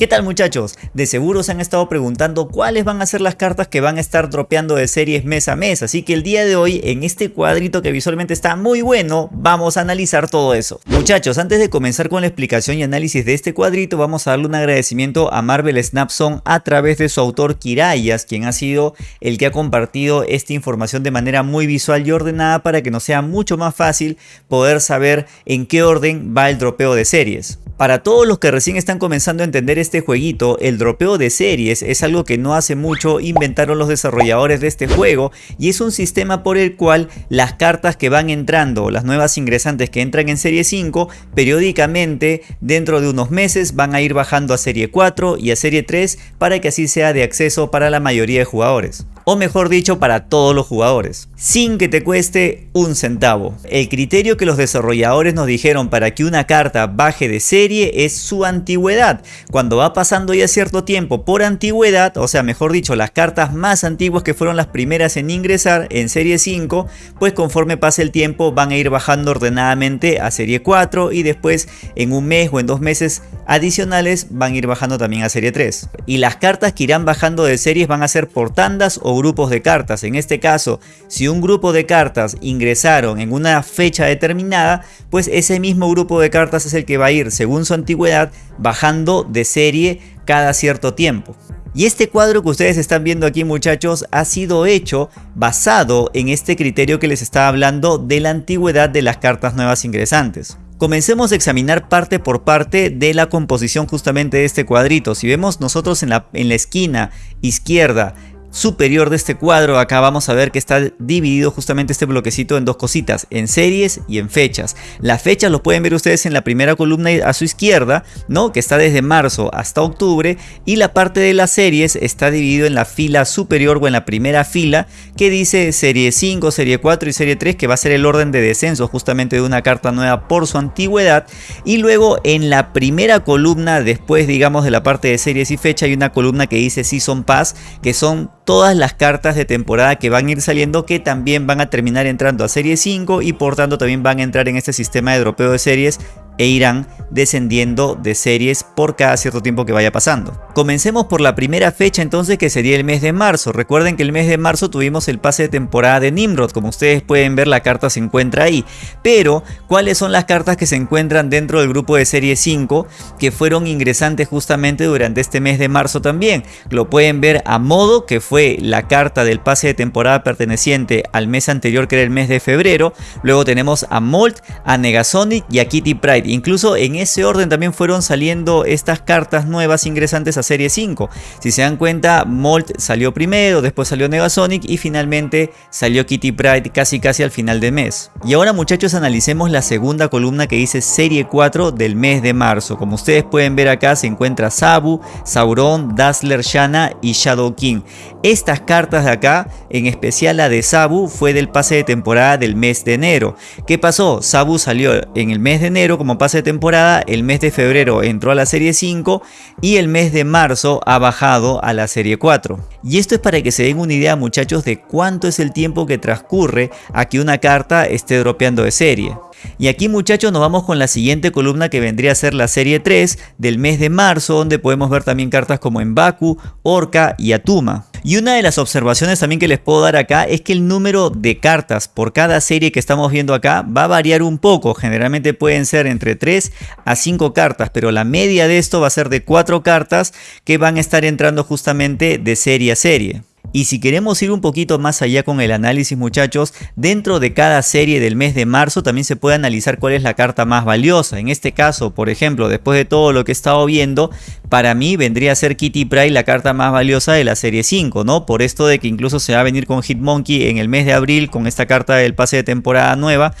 ¿Qué tal muchachos? De seguro se han estado preguntando cuáles van a ser las cartas que van a estar dropeando de series mes a mes, así que el día de hoy en este cuadrito que visualmente está muy bueno, vamos a analizar todo eso. Muchachos, antes de comenzar con la explicación y análisis de este cuadrito, vamos a darle un agradecimiento a Marvel Snapson a través de su autor Kirayas, quien ha sido el que ha compartido esta información de manera muy visual y ordenada para que nos sea mucho más fácil poder saber en qué orden va el dropeo de series. Para todos los que recién están comenzando a entender este jueguito, el dropeo de series es algo que no hace mucho inventaron los desarrolladores de este juego y es un sistema por el cual las cartas que van entrando, las nuevas ingresantes que entran en serie 5, periódicamente dentro de unos meses van a ir bajando a serie 4 y a serie 3 para que así sea de acceso para la mayoría de jugadores o mejor dicho para todos los jugadores, sin que te cueste un centavo. El criterio que los desarrolladores nos dijeron para que una carta baje de serie es su antigüedad. Cuando va pasando ya cierto tiempo por antigüedad, o sea mejor dicho las cartas más antiguas que fueron las primeras en ingresar en serie 5, pues conforme pase el tiempo van a ir bajando ordenadamente a serie 4 y después en un mes o en dos meses adicionales van a ir bajando también a serie 3. Y las cartas que irán bajando de series van a ser por tandas o grupos de cartas. En este caso, si un grupo de cartas ingresaron en una fecha determinada, pues ese mismo grupo de cartas es el que va a ir, según su antigüedad, bajando de serie cada cierto tiempo. Y este cuadro que ustedes están viendo aquí muchachos ha sido hecho basado en este criterio que les estaba hablando de la antigüedad de las cartas nuevas ingresantes. Comencemos a examinar parte por parte de la composición justamente de este cuadrito. Si vemos nosotros en la, en la esquina izquierda superior de este cuadro acá vamos a ver que está dividido justamente este bloquecito en dos cositas, en series y en fechas. Las fechas lo pueden ver ustedes en la primera columna a su izquierda, ¿no? que está desde marzo hasta octubre y la parte de las series está dividido en la fila superior o en la primera fila que dice serie 5, serie 4 y serie 3 que va a ser el orden de descenso justamente de una carta nueva por su antigüedad y luego en la primera columna después digamos de la parte de series y fecha hay una columna que dice Season Pass que son todas las cartas de temporada que van a ir saliendo que también van a terminar entrando a serie 5 y por tanto también van a entrar en este sistema de dropeo de series e irán descendiendo de series por cada cierto tiempo que vaya pasando. Comencemos por la primera fecha entonces que sería el mes de marzo. Recuerden que el mes de marzo tuvimos el pase de temporada de Nimrod, como ustedes pueden ver la carta se encuentra ahí. Pero, ¿cuáles son las cartas que se encuentran dentro del grupo de serie 5 que fueron ingresantes justamente durante este mes de marzo también? Lo pueden ver a modo que fue la carta del pase de temporada perteneciente al mes anterior que era el mes de febrero. Luego tenemos a Molt, a Negasonic y a Kitty Pride. Incluso en ese orden también fueron saliendo estas cartas nuevas ingresantes a serie 5. Si se dan cuenta, Molt salió primero, después salió Negasonic y finalmente salió Kitty Pride casi casi al final de mes. Y ahora muchachos analicemos la segunda columna que dice serie 4 del mes de marzo. Como ustedes pueden ver acá se encuentra Sabu, Sauron, Dazzler, Shanna y Shadow King. Estas cartas de acá, en especial la de Sabu, fue del pase de temporada del mes de enero. ¿Qué pasó? Sabu salió en el mes de enero como pase de temporada, el mes de febrero entró a la serie 5 y el mes de marzo ha bajado a la serie 4. Y esto es para que se den una idea muchachos de cuánto es el tiempo que transcurre a que una carta esté dropeando de serie. Y aquí muchachos nos vamos con la siguiente columna que vendría a ser la serie 3 del mes de marzo donde podemos ver también cartas como Embaku, Orca y Atuma. Y una de las observaciones también que les puedo dar acá es que el número de cartas por cada serie que estamos viendo acá va a variar un poco. Generalmente pueden ser entre 3 a 5 cartas, pero la media de esto va a ser de 4 cartas que van a estar entrando justamente de serie a serie. Y si queremos ir un poquito más allá con el análisis muchachos, dentro de cada serie del mes de marzo también se puede analizar cuál es la carta más valiosa. En este caso, por ejemplo, después de todo lo que he estado viendo, para mí vendría a ser Kitty Pryde la carta más valiosa de la serie 5, ¿no? Por esto de que incluso se va a venir con Hitmonkey en el mes de abril con esta carta del pase de temporada nueva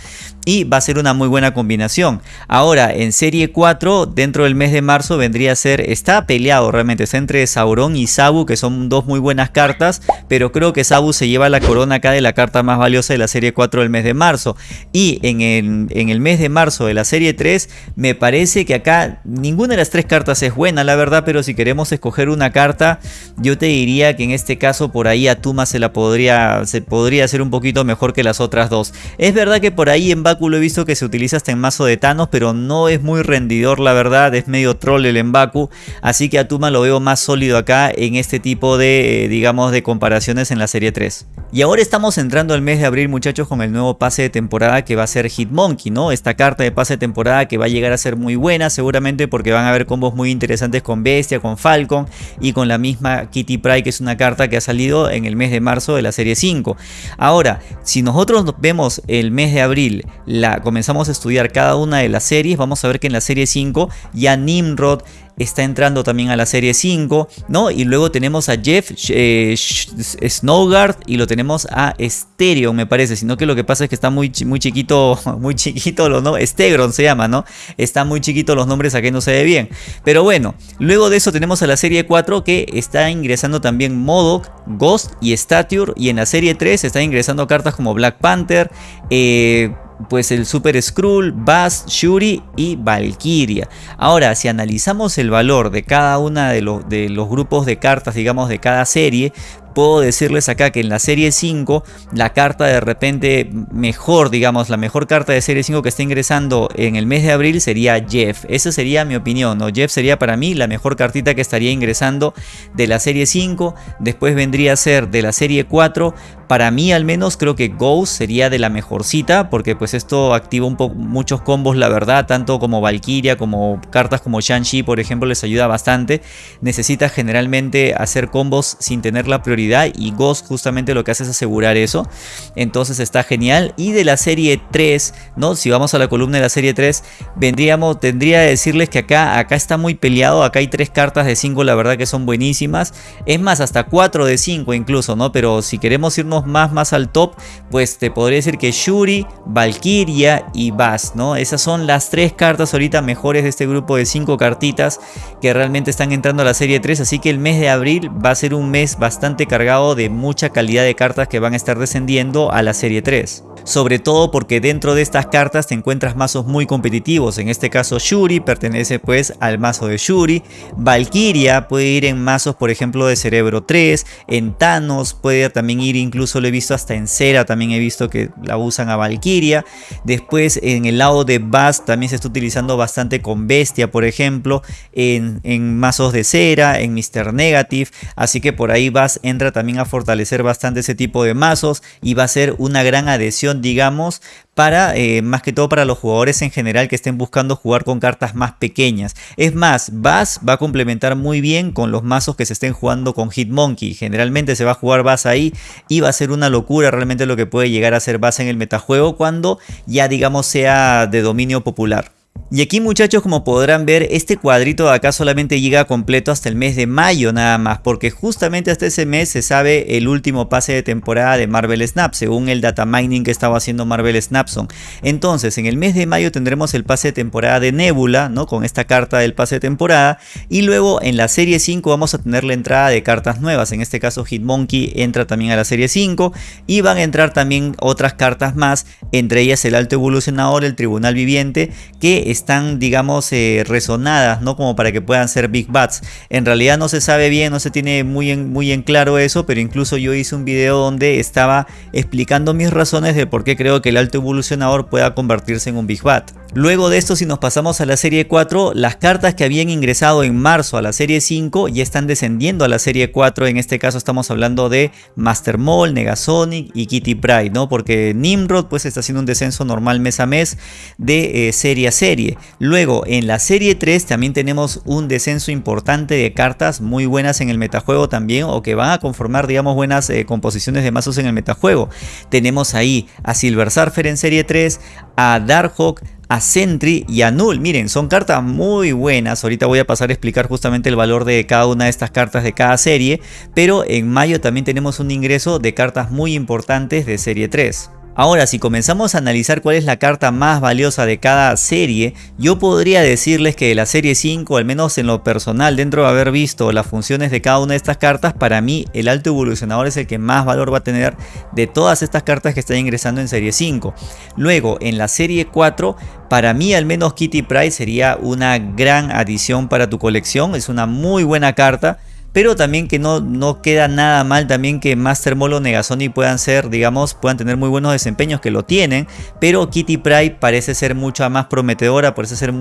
y va a ser una muy buena combinación. Ahora, en serie 4, dentro del mes de marzo vendría a ser, está peleado realmente, está entre Sauron y Sabu, que son dos muy buenas cartas, pero creo que Sabu se lleva la corona acá de la carta más valiosa de la serie 4 del mes de marzo. Y en el, en el mes de marzo de la serie 3, me parece que acá ninguna de las tres cartas es buena, la verdad, pero si queremos escoger una carta, yo te diría que en este caso por ahí Atuma se la podría, se podría hacer un poquito mejor que las otras dos. Es verdad que por ahí en Baku lo he visto que se utiliza hasta en mazo de Thanos, pero no es muy rendidor, la verdad, es medio troll el Baku así que Atuma lo veo más sólido acá en este tipo de, eh, digamos, de comparaciones en la serie 3. Y ahora estamos entrando al mes de abril muchachos con el nuevo pase de temporada que va a ser Hitmonkey, ¿no? Esta carta de pase de temporada que va a llegar a ser muy buena seguramente porque van a haber combos muy interesantes con Bestia, con Falcon y con la misma Kitty Pryde que es una carta que ha salido en el mes de marzo de la serie 5. Ahora, si nosotros vemos el mes de abril, la, comenzamos a estudiar cada una de las series, vamos a ver que en la serie 5 ya Nimrod está entrando también a la serie 5, ¿no? Y luego tenemos a Jeff eh, Snowguard y lo tenemos a Stereo, me parece, sino que lo que pasa es que está muy, muy chiquito, muy chiquito los nombres, Stegron se llama, ¿no? Está muy chiquito los nombres, aquí no se ve bien. Pero bueno, luego de eso tenemos a la serie 4 que está ingresando también Modoc, Ghost y Stature, y en la serie 3 está ingresando cartas como Black Panther, eh, pues el Super Skrull, Bass, Shuri y Valkyria. Ahora, si analizamos el valor de cada una de, de los grupos de cartas, digamos, de cada serie, puedo decirles acá que en la serie 5 la carta de repente mejor, digamos, la mejor carta de serie 5 que está ingresando en el mes de abril sería Jeff. Esa sería mi opinión, ¿no? Jeff sería para mí la mejor cartita que estaría ingresando de la serie 5. Después vendría a ser de la serie 4. Para mí al menos creo que Ghost sería de la mejorcita porque pues esto activa muchos combos la verdad, tanto como Valkyria como cartas como Shang-Chi por ejemplo les ayuda bastante. Necesita generalmente hacer combos sin tener la prioridad y Ghost justamente lo que hace es asegurar eso. Entonces está genial. Y de la serie 3, ¿no? Si vamos a la columna de la serie 3, vendríamos, tendría que decirles que acá, acá está muy peleado. Acá hay tres cartas de 5, la verdad que son buenísimas. Es más, hasta 4 de 5 incluso, ¿no? Pero si queremos irnos más, más al top, pues te podría decir que Shuri, Valkyria y Bass, ¿no? Esas son las tres cartas ahorita mejores de este grupo de 5 cartitas que realmente están entrando a la serie 3. Así que el mes de abril va a ser un mes bastante cargado de mucha calidad de cartas que van a estar descendiendo a la serie 3 sobre todo porque dentro de estas cartas te encuentras mazos muy competitivos, en este caso Shuri pertenece pues al mazo de Shuri, Valkyria puede ir en mazos por ejemplo de Cerebro 3, en Thanos puede también ir incluso lo he visto hasta en Cera, también he visto que la usan a Valkyria, después en el lado de Bass también se está utilizando bastante con Bestia por ejemplo, en, en mazos de Cera, en Mr. Negative, así que por ahí Bass entra también a fortalecer bastante ese tipo de mazos y va a ser una gran adhesión digamos, para eh, más que todo para los jugadores en general que estén buscando jugar con cartas más pequeñas. Es más, Bass va a complementar muy bien con los mazos que se estén jugando con Hitmonkey. Generalmente se va a jugar Bass ahí y va a ser una locura realmente lo que puede llegar a ser Bass en el metajuego cuando ya digamos sea de dominio popular. Y aquí muchachos como podrán ver este cuadrito de acá solamente llega completo hasta el mes de mayo nada más porque justamente hasta ese mes se sabe el último pase de temporada de Marvel Snap según el data mining que estaba haciendo Marvel Snapson. Entonces en el mes de mayo tendremos el pase de temporada de Nebula ¿no? con esta carta del pase de temporada y luego en la serie 5 vamos a tener la entrada de cartas nuevas en este caso Hitmonkey entra también a la serie 5 y van a entrar también otras cartas más entre ellas el alto evolucionador, el tribunal viviente que están, digamos, eh, resonadas, ¿no? Como para que puedan ser Big Bats. En realidad no se sabe bien, no se tiene muy en, muy en claro eso, pero incluso yo hice un video donde estaba explicando mis razones de por qué creo que el alto evolucionador pueda convertirse en un Big Bat. Luego de esto, si nos pasamos a la serie 4, las cartas que habían ingresado en marzo a la serie 5 ya están descendiendo a la serie 4. En este caso estamos hablando de Master Mall, Negasonic y Kitty Pride, ¿no? Porque Nimrod pues está haciendo un descenso normal mes a mes de eh, serie a serie. Luego, en la serie 3 también tenemos un descenso importante de cartas muy buenas en el metajuego también o que van a conformar, digamos, buenas eh, composiciones de mazos en el metajuego. Tenemos ahí a Silver Surfer en serie 3, a Darkhawk, a Sentry y a Null. Miren, son cartas muy buenas. Ahorita voy a pasar a explicar justamente el valor de cada una de estas cartas de cada serie. Pero en mayo también tenemos un ingreso de cartas muy importantes de serie 3. Ahora, si comenzamos a analizar cuál es la carta más valiosa de cada serie, yo podría decirles que de la serie 5, al menos en lo personal, dentro de haber visto las funciones de cada una de estas cartas, para mí el alto evolucionador es el que más valor va a tener de todas estas cartas que están ingresando en serie 5. Luego, en la serie 4, para mí al menos Kitty Pride sería una gran adición para tu colección, es una muy buena carta pero también que no, no queda nada mal también que Master Molo Negasoni puedan ser, digamos, puedan tener muy buenos desempeños, que lo tienen, pero Kitty Pride parece ser mucha más prometedora, parece, ser,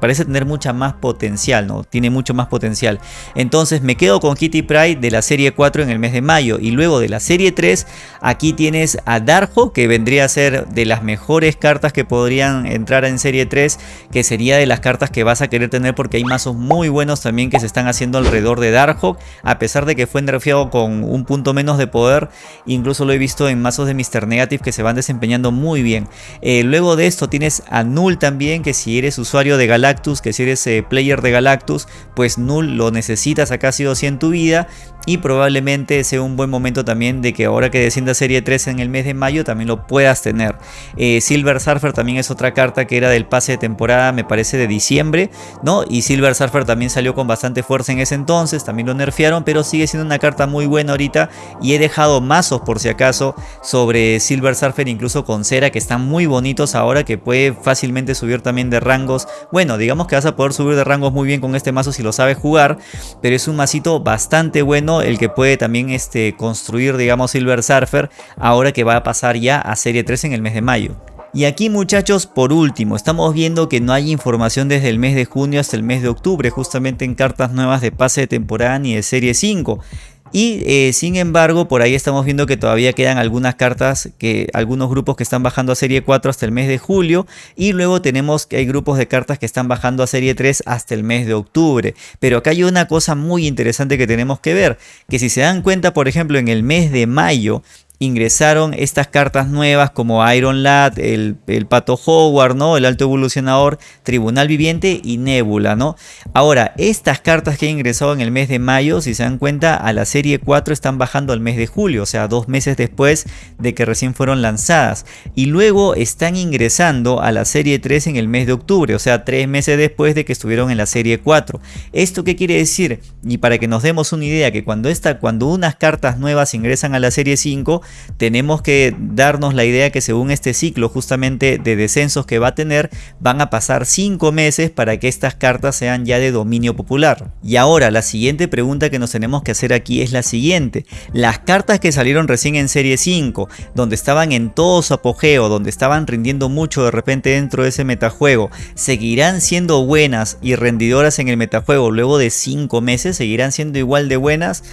parece tener mucha más potencial, ¿no? Tiene mucho más potencial. Entonces me quedo con Kitty Pride de la serie 4 en el mes de mayo y luego de la serie 3, aquí tienes a Darjo, que vendría a ser de las mejores cartas que podrían entrar en serie 3, que sería de las cartas que vas a querer tener porque hay mazos muy buenos también que se están haciendo alrededor de Darjo a pesar de que fue nerfeado con un punto menos de poder, incluso lo he visto en mazos de Mr. Negative que se van desempeñando muy bien. Eh, luego de esto tienes a Null también, que si eres usuario de Galactus, que si eres eh, player de Galactus, pues Null lo necesitas acá sí o sí en tu vida y probablemente sea un buen momento también de que ahora que descienda serie 3 en el mes de mayo también lo puedas tener. Eh, Silver Surfer también es otra carta que era del pase de temporada me parece de diciembre, ¿no? Y Silver Surfer también salió con bastante fuerza en ese entonces, también lo pero sigue siendo una carta muy buena ahorita y he dejado mazos por si acaso sobre Silver Surfer incluso con cera que están muy bonitos ahora que puede fácilmente subir también de rangos. Bueno, digamos que vas a poder subir de rangos muy bien con este mazo si lo sabes jugar, pero es un masito bastante bueno el que puede también este, construir, digamos, Silver Surfer, ahora que va a pasar ya a Serie 3 en el mes de mayo. Y aquí muchachos, por último, estamos viendo que no hay información desde el mes de junio hasta el mes de octubre, justamente en cartas nuevas de pase de temporada ni de serie 5. Y eh, sin embargo, por ahí estamos viendo que todavía quedan algunas cartas, que algunos grupos que están bajando a serie 4 hasta el mes de julio. Y luego tenemos que hay grupos de cartas que están bajando a serie 3 hasta el mes de octubre. Pero acá hay una cosa muy interesante que tenemos que ver. Que si se dan cuenta, por ejemplo, en el mes de mayo ingresaron estas cartas nuevas como Iron Lad, el, Pato Howard, ¿no? el Alto Evolucionador, Tribunal Viviente y Nebula. ¿no? Ahora, estas cartas que han ingresado en el mes de mayo, si se dan cuenta, a la serie 4 están bajando al mes de julio, o sea, dos meses después de que recién fueron lanzadas. Y luego están ingresando a la serie 3 en el mes de octubre, o sea, tres meses después de que estuvieron en la serie 4. ¿Esto qué quiere decir? Y para que nos demos una idea, que cuando, esta, cuando unas cartas nuevas ingresan a la serie 5, tenemos que darnos la idea que según este ciclo justamente de descensos que va a tener, van a pasar 5 meses para que estas cartas sean ya de dominio popular. Y ahora la siguiente pregunta que nos tenemos que hacer aquí es la siguiente. Las cartas que salieron recién en serie 5, donde estaban en todo su apogeo, donde estaban rindiendo mucho de repente dentro de ese metajuego, ¿seguirán siendo buenas y rendidoras en el metajuego luego de 5 meses? ¿Seguirán siendo igual de buenas?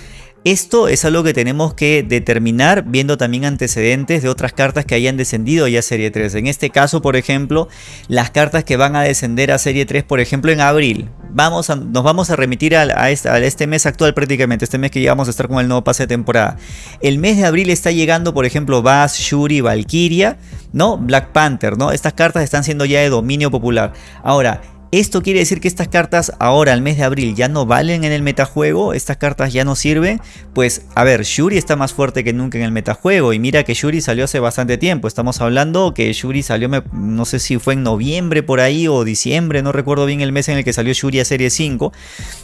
Esto es algo que tenemos que determinar viendo también antecedentes de otras cartas que hayan descendido ya a Serie 3. En este caso, por ejemplo, las cartas que van a descender a Serie 3, por ejemplo, en abril. Vamos a, nos vamos a remitir a, este, mes actual prácticamente, este mes que ya vamos a estar con el nuevo pase de temporada. El mes de abril está llegando, por ejemplo, Bass, Shuri, Valkyria, ¿no? Black Panther, ¿no? Estas cartas están siendo ya de dominio popular. Ahora, esto quiere decir que estas cartas ahora al mes de abril ya no valen en el metajuego, estas cartas ya no sirven. Pues a ver, Shuri está más fuerte que nunca en el metajuego y mira que Shuri salió hace bastante tiempo. Estamos hablando que Shuri salió, no sé si fue en noviembre por ahí o diciembre, no recuerdo bien el mes en el que salió Shuri a serie 5.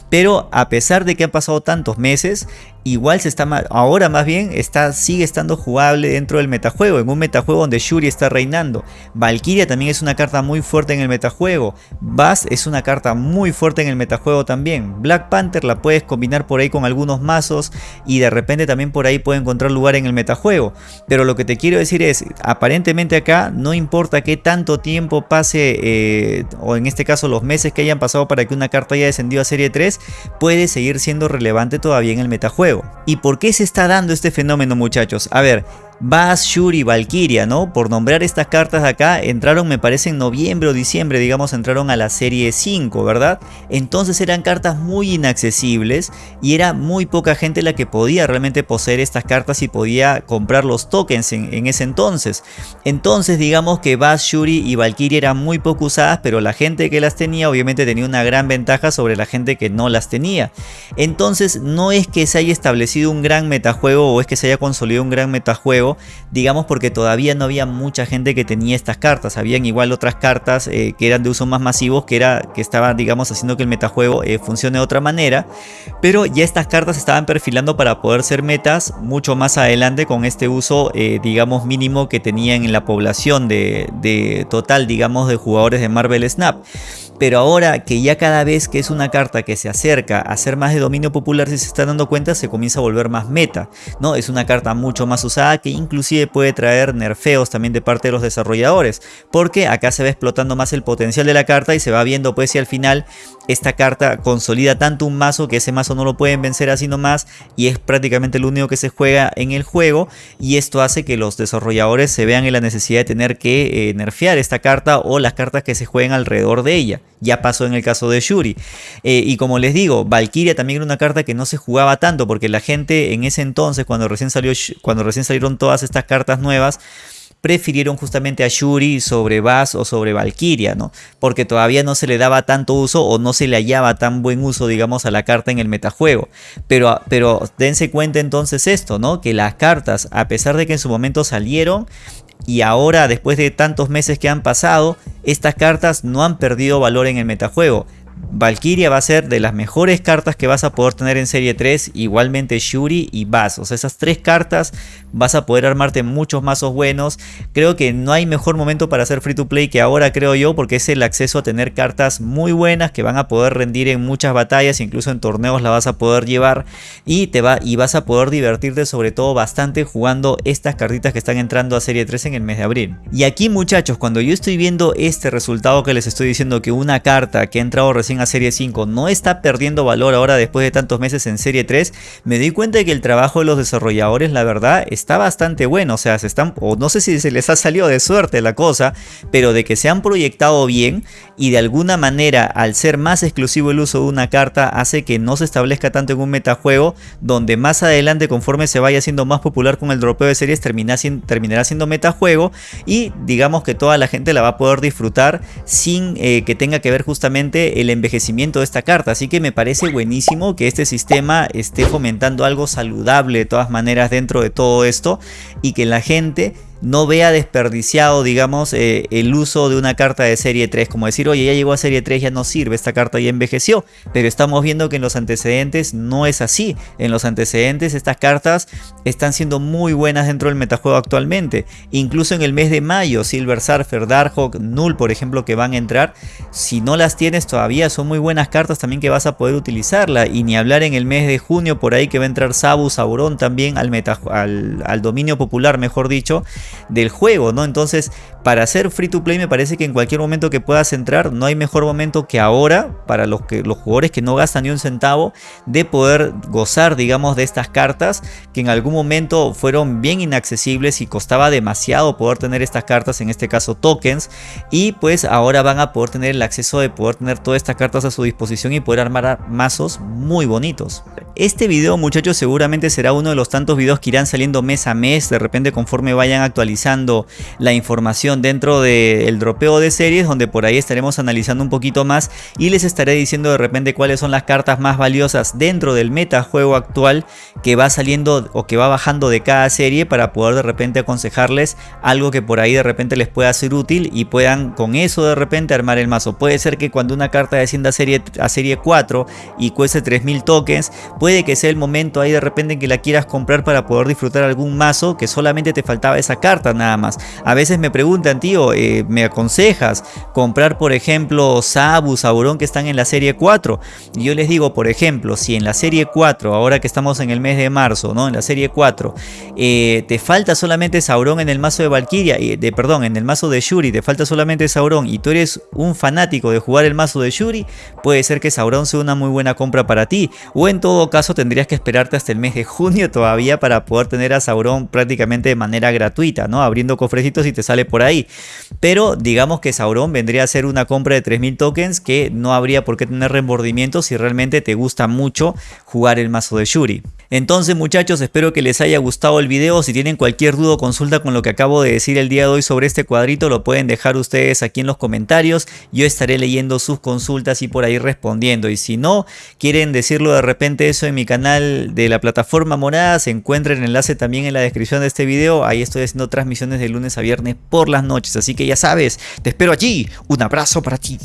Pero a pesar de que han pasado tantos meses, igual se está ahora más bien está, sigue estando jugable dentro del metajuego, en un metajuego donde Shuri está reinando. Valkyria también es una carta muy fuerte en el metajuego. Bass es una carta muy fuerte en el metajuego también. Black Panther la puedes combinar por ahí con algunos mazos y de repente también por ahí puede encontrar lugar en el metajuego. Pero lo que te quiero decir es, aparentemente acá no importa qué tanto tiempo pase, eh, o en este caso los meses que hayan pasado para que una carta haya descendido a serie 3, puede seguir siendo relevante todavía en el metajuego. ¿Y por qué se está dando este fenómeno muchachos? A ver, Bass, Shuri, Valkyria, ¿no? Por nombrar estas cartas de acá, entraron me parece en noviembre o diciembre, digamos, entraron a la serie 5, ¿verdad? Entonces eran cartas muy inaccesibles y era muy poca gente la que podía realmente poseer estas cartas y podía comprar los tokens en, ese entonces. Entonces digamos que Bass, Shuri y Valkyria eran muy poco usadas, pero la gente que las tenía obviamente tenía una gran ventaja sobre la gente que no las tenía. Entonces no es que se haya establecido un gran metajuego o es que se haya consolidado un gran metajuego digamos porque todavía no había mucha gente que tenía estas cartas, habían igual otras cartas eh, que eran de uso más masivos que, era, que estaban digamos haciendo que el metajuego eh, funcione de otra manera, pero ya estas cartas estaban perfilando para poder ser metas mucho más adelante con este uso eh, digamos mínimo que tenían en la población de, de total digamos de jugadores de Marvel Snap. Pero ahora que ya cada vez que es una carta que se acerca a ser más de dominio popular, si se está dando cuenta, se comienza a volver más meta. ¿no? Es una carta mucho más usada que inclusive puede traer nerfeos también de parte de los desarrolladores. Porque acá se va explotando más el potencial de la carta y se va viendo pues si al final esta carta consolida tanto un mazo que ese mazo no lo pueden vencer así nomás y es prácticamente lo único que se juega en el juego y esto hace que los desarrolladores se vean en la necesidad de tener que eh, nerfear esta carta o las cartas que se jueguen alrededor de ella. Ya pasó en el caso de Shuri. Eh, y como les digo, Valkyria también era una carta que no se jugaba tanto porque la gente en ese entonces, cuando recién, salió, cuando recién salieron todas estas cartas nuevas, prefirieron justamente a Shuri sobre Bass o sobre Valkyria, ¿no? Porque todavía no se le daba tanto uso o no se le hallaba tan buen uso, digamos, a la carta en el metajuego. Pero, pero dense cuenta entonces esto, ¿no? Que las cartas, a pesar de que en su momento salieron, y ahora después de tantos meses que han pasado, estas cartas no han perdido valor en el metajuego. Valkyria va a ser de las mejores cartas que vas a poder tener en serie 3, igualmente Shuri y Bass. O sea, esas tres cartas vas a poder armarte muchos mazos buenos. Creo que no hay mejor momento para hacer free to play que ahora, creo yo, porque es el acceso a tener cartas muy buenas que van a poder rendir en muchas batallas, incluso en torneos la vas a poder llevar y te va y vas a poder divertirte sobre todo bastante jugando estas cartitas que están entrando a serie 3 en el mes de abril. Y aquí, muchachos, cuando yo estoy viendo este resultado que les estoy diciendo que una carta que ha entrado recién a Serie 5 no está perdiendo valor ahora después de tantos meses en Serie 3, me doy cuenta de que el trabajo de los desarrolladores, la verdad, está bastante bueno. O sea, se están, o no sé si se les ha salido de suerte la cosa, pero de que se han proyectado bien y de alguna manera, al ser más exclusivo el uso de una carta, hace que no se establezca tanto en un metajuego, donde más adelante, conforme se vaya siendo más popular con el dropeo de series, termina, terminará siendo metajuego y digamos que toda la gente la va a poder disfrutar sin eh, que tenga que ver justamente el envejecimiento de esta carta. Así que me parece buenísimo que este sistema esté fomentando algo saludable de todas maneras dentro de todo esto y que la gente no vea desperdiciado, digamos, eh, el uso de una carta de serie 3, como decir, oye, ya llegó a serie 3, ya no sirve, esta carta ya envejeció, pero estamos viendo que en los antecedentes no es así, en los antecedentes estas cartas están siendo muy buenas dentro del metajuego actualmente, incluso en el mes de mayo, Silver Surfer, Darkhawk, Null, por ejemplo, que van a entrar, si no las tienes todavía, son muy buenas cartas también que vas a poder utilizarla, y ni hablar en el mes de junio, por ahí que va a entrar Sabu, Sauron también al, al, al dominio popular, mejor dicho, del juego, ¿no? Entonces, para hacer free to play me parece que en cualquier momento que puedas entrar, no hay mejor momento que ahora para los, que, los jugadores que no gastan ni un centavo de poder gozar, digamos, de estas cartas que en algún momento fueron bien inaccesibles y costaba demasiado poder tener estas cartas, en este caso tokens, y pues ahora van a poder tener el acceso de poder tener todas estas cartas a su disposición y poder armar mazos muy bonitos. Este video muchachos seguramente será uno de los tantos videos que irán saliendo mes a mes, de repente conforme vayan actualizando la información dentro del dropeo de series, donde por ahí estaremos analizando un poquito más y les estaré diciendo de repente cuáles son las cartas más valiosas dentro del metajuego actual que va saliendo o que va bajando de cada serie para poder de repente aconsejarles algo que por ahí de repente les pueda ser útil y puedan con eso de repente armar el mazo. Puede ser que cuando una carta descienda a serie, a serie 4 y cueste 3000 tokens, puede que sea el momento ahí de repente en que la quieras comprar para poder disfrutar algún mazo que solamente te faltaba esa carta nada más. A veces me preguntan, tío, eh, ¿me aconsejas comprar por ejemplo Sabu, Sauron que están en la serie 4? Y yo les digo, por ejemplo, si en la serie 4, ahora que estamos en el mes de marzo, ¿no? En la serie 4, eh, te falta solamente Sauron en el mazo de Valkyria, y de, perdón, en el mazo de Shuri, te falta solamente Sauron y tú eres un fanático de jugar el mazo de Shuri, puede ser que Sauron sea una muy buena compra para ti. O en todo caso tendrías que esperarte hasta el mes de junio todavía para poder tener a Sauron prácticamente de manera gratuita, ¿no? Abriendo cofrecitos y te sale por ahí. Pero digamos que Sauron vendría a ser una compra de 3000 tokens que no habría por qué tener remordimiento si realmente te gusta mucho jugar el mazo de Shuri. Entonces muchachos, espero que les haya gustado el video. Si tienen cualquier duda o consulta con lo que acabo de decir el día de hoy sobre este cuadrito, lo pueden dejar ustedes aquí en los comentarios. Yo estaré leyendo sus consultas y por ahí respondiendo. Y si no, quieren decirlo de repente eso en mi canal de la plataforma morada, se encuentra el enlace también en la descripción de este video. Ahí estoy haciendo transmisiones de lunes a viernes por las noches. Así que ya sabes, te espero allí. Un abrazo para ti.